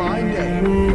my day.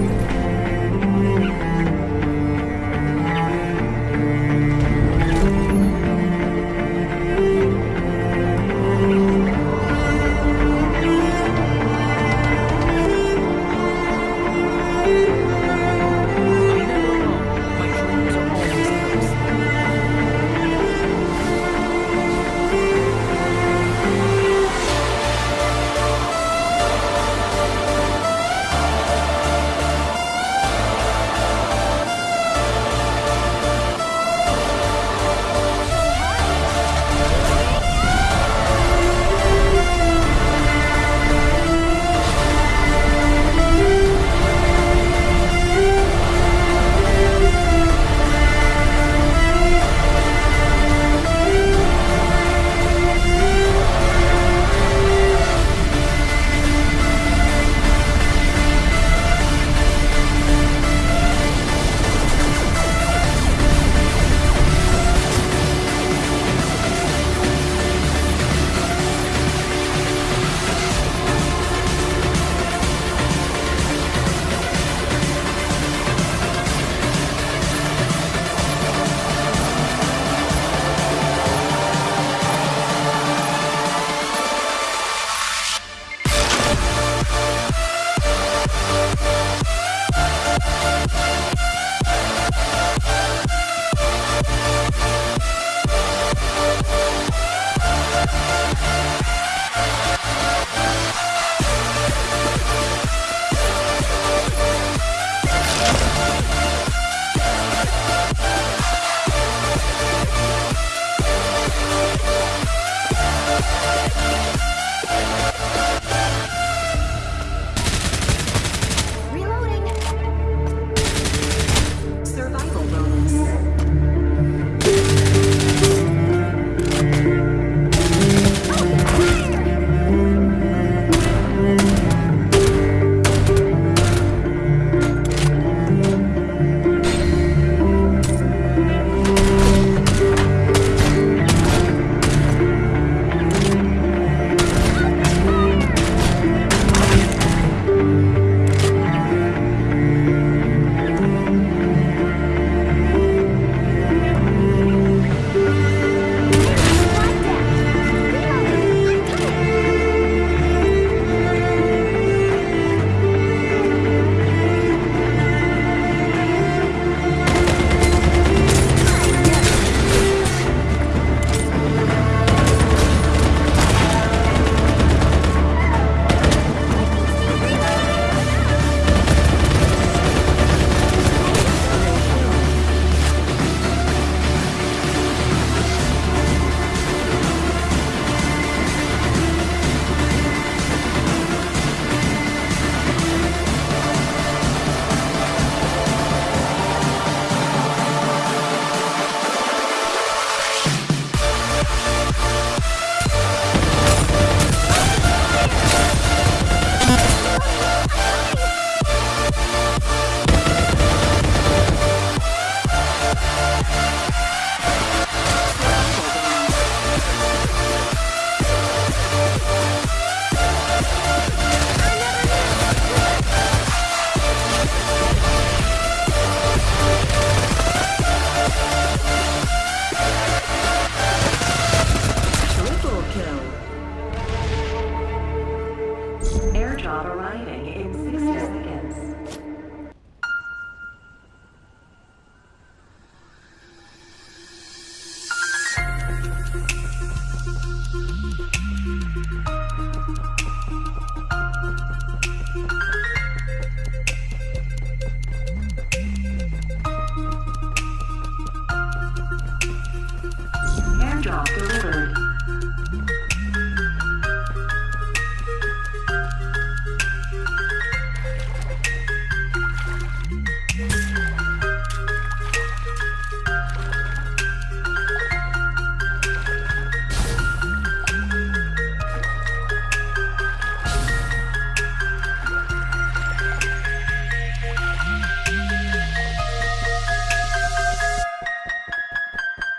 not arriving. In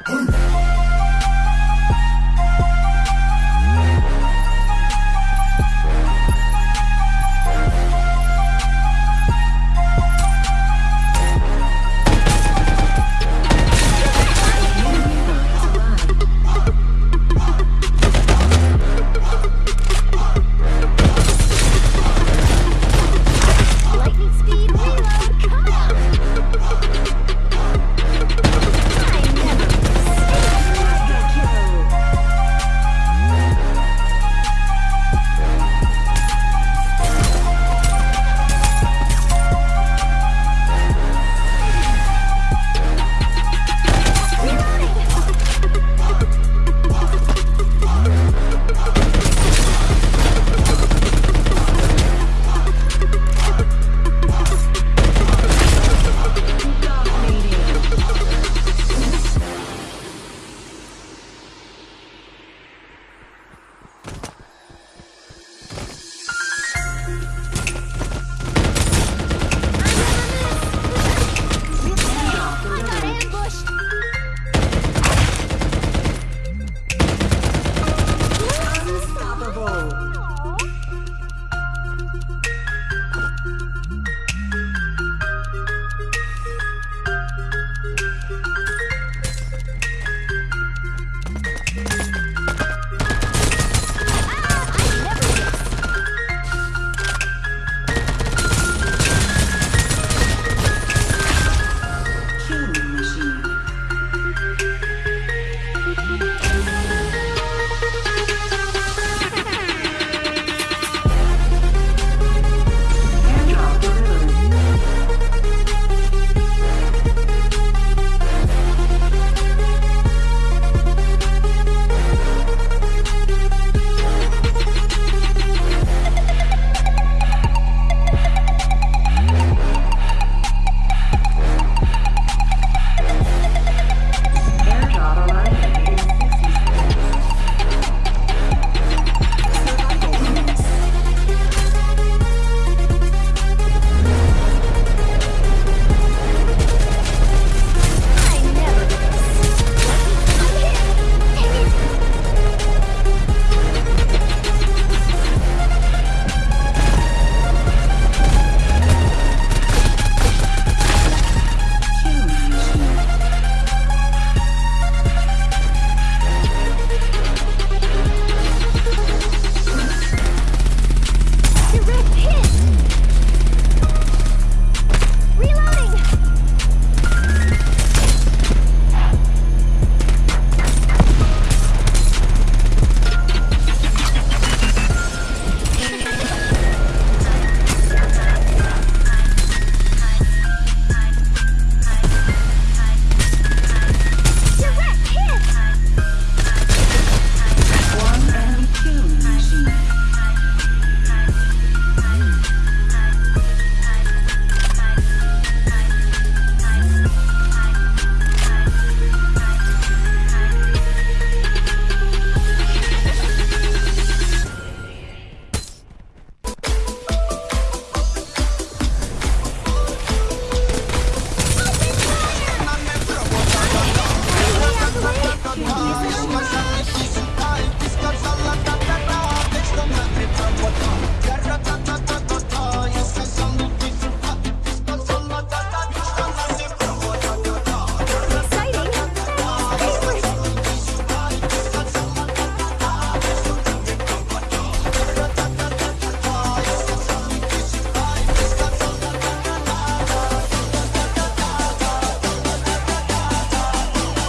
Hey.